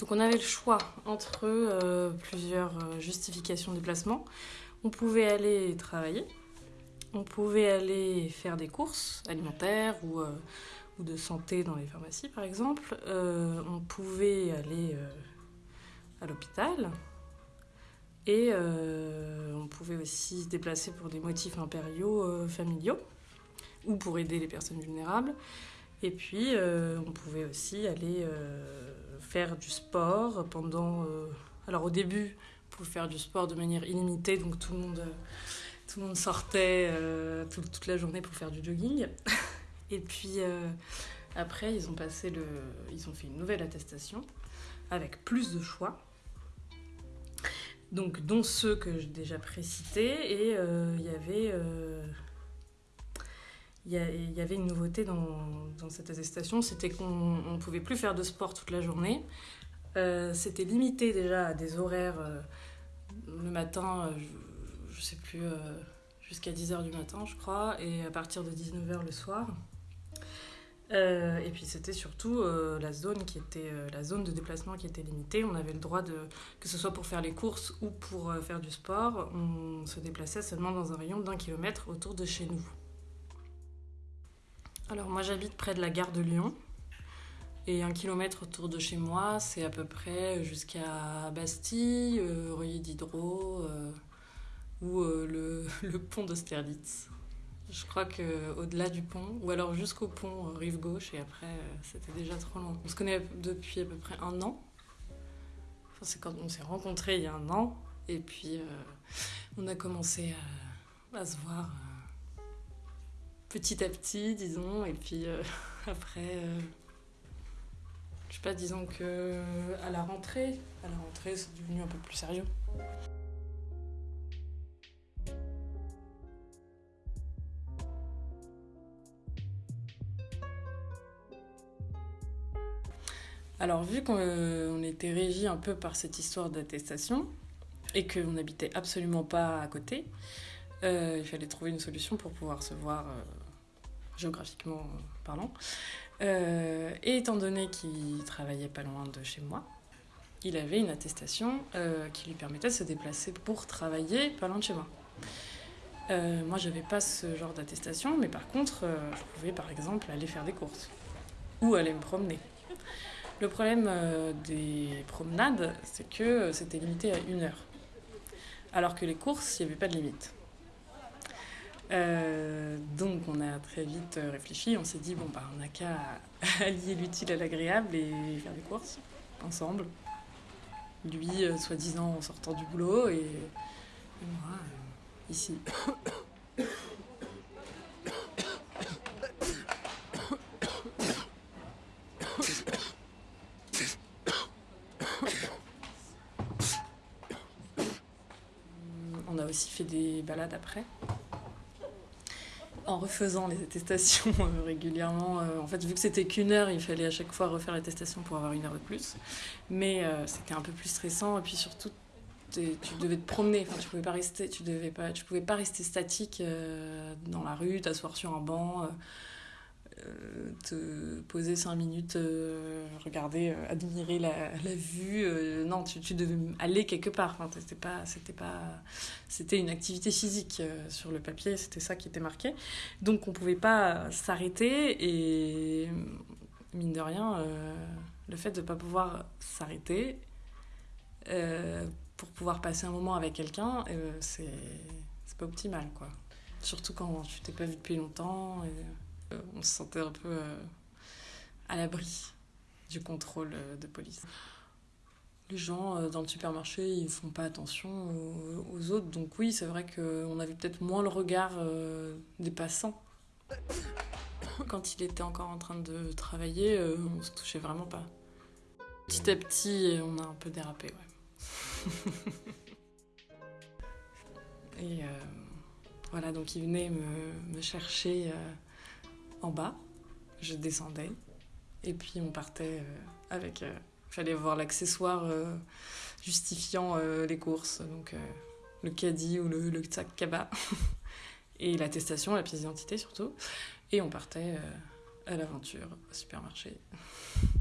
Donc on avait le choix entre euh, plusieurs euh, justifications de déplacement. On pouvait aller travailler, on pouvait aller faire des courses alimentaires ou, euh, de santé dans les pharmacies par exemple. On pouvait aller à l'hôpital. Et on pouvait aussi se déplacer pour des motifs impériaux familiaux ou pour aider les personnes vulnérables. Et puis, on pouvait aussi aller faire du sport pendant... euh, alors au début, on pouvait faire du sport de manière illimitée, donc tout le monde, euh, tout le monde sortait euh, tout- toute la journée pour faire du jogging. Et puis après, ils ont, passé le, ils ont fait une nouvelle attestation avec plus de choix. Donc, dont ceux que j'ai déjà précités, et il y avait... il y, avait une nouveauté dans, cette attestation, c'était qu'on ne pouvait plus faire de sport toute la journée. Euh, c'était limité déjà à des horaires euh, le matin, euh, je, je sais plus, jusqu'à 10h du matin, je crois, et à partir de 19h le soir. Et puis c'était surtout la zone qui était la zone de déplacement qui était limitée. On avait le droit de que ce soit pour faire les courses ou pour faire du sport, on se déplaçait seulement dans un rayon d'un kilomètre autour de chez nous. Alors moi j'habite près de la gare de Lyon et un kilomètre autour de chez moi c'est à peu près jusqu'à Bastille, euh, Reuilly diderot euh, ou euh, le, le pont d'Austerlitz. Je crois que au-delà du pont ou alors jusqu'au pont euh, rive gauche et après euh, c'était déjà trop loin. On se connaît depuis à peu près un an. Enfin, c'est quand on s'est rencontrés il y a un an et puis on a commencé à, à se voir. Petit à petit, disons, et puis euh, après, euh, je sais pas, disons que à la rentrée, à la rentrée, c'est devenu un peu plus sérieux. Alors, vu qu'on euh, était régi un peu par cette histoire d'attestation et qu'on n'habitait absolument pas à côté, euh, il fallait trouver une solution pour pouvoir se voir euh, géographiquement euh, parlant. Euh, et étant donné qu'il travaillait pas loin de chez moi, il avait une attestation euh, qui lui permettait de se déplacer pour travailler pas loin de chez moi. Euh, moi, j'avais pas ce genre d'attestation, mais par contre, euh, je pouvais par exemple aller faire des courses ou aller me promener. Le problème euh, des promenades, c'est que euh, c'était limité à une heure. Alors que les courses, il n'y avait pas de limite. Euh, donc on a très vite euh, réfléchi, on s'est dit bon bah on n'a qu'à allier l'utile à l'agréable et faire des courses ensemble. Lui euh, soi-disant en sortant du boulot et, moi ici. On a aussi fait des balades après. En refaisant les attestations euh, régulièrement. Euh, en fait, vu que c'était qu'une heure, il fallait à chaque fois refaire l'attestation pour avoir une heure de plus. Mais euh, c'était un peu plus stressant. Et puis surtout, tu devais te promener. Enfin, tu pouvais pas rester, tu devais pas, tu pouvais pas rester statique dans la rue, t'asseoir sur un banc. Euh, te poser cinq minutes, euh, regarder, euh, admirer la, vue. non, tu, devais aller quelque part. C'était pas, c'était pas, c'était une activité physique sur le papier. C'était ça qui était marqué. Donc, on pouvait pas s'arrêter et mine de rien, le fait de pas pouvoir s'arrêter pour pouvoir passer un moment avec quelqu'un, c'est c'est pas optimal, quoi. Surtout quand tu t'es pas vu depuis longtemps. On se sentait un peu euh, à l'abri du contrôle euh, de police. Les gens euh, dans le supermarché, ils font pas attention aux, autres, donc oui, c'est vrai qu'on avait peut-être moins le regard euh, des passants. Quand il était encore en train de travailler, euh, on se touchait vraiment pas. Petit à petit, on a un peu dérapé, ouais. Et euh, voilà, donc il venait me, chercher euh, bas, je descendais, et puis on partait euh, avec. Il fallait voir l'accessoire euh, justifiant euh, les courses, donc euh, le caddie ou le, le sac cabas, et l'attestation, la pièce d'identité surtout, et on partait euh, à l'aventure au supermarché.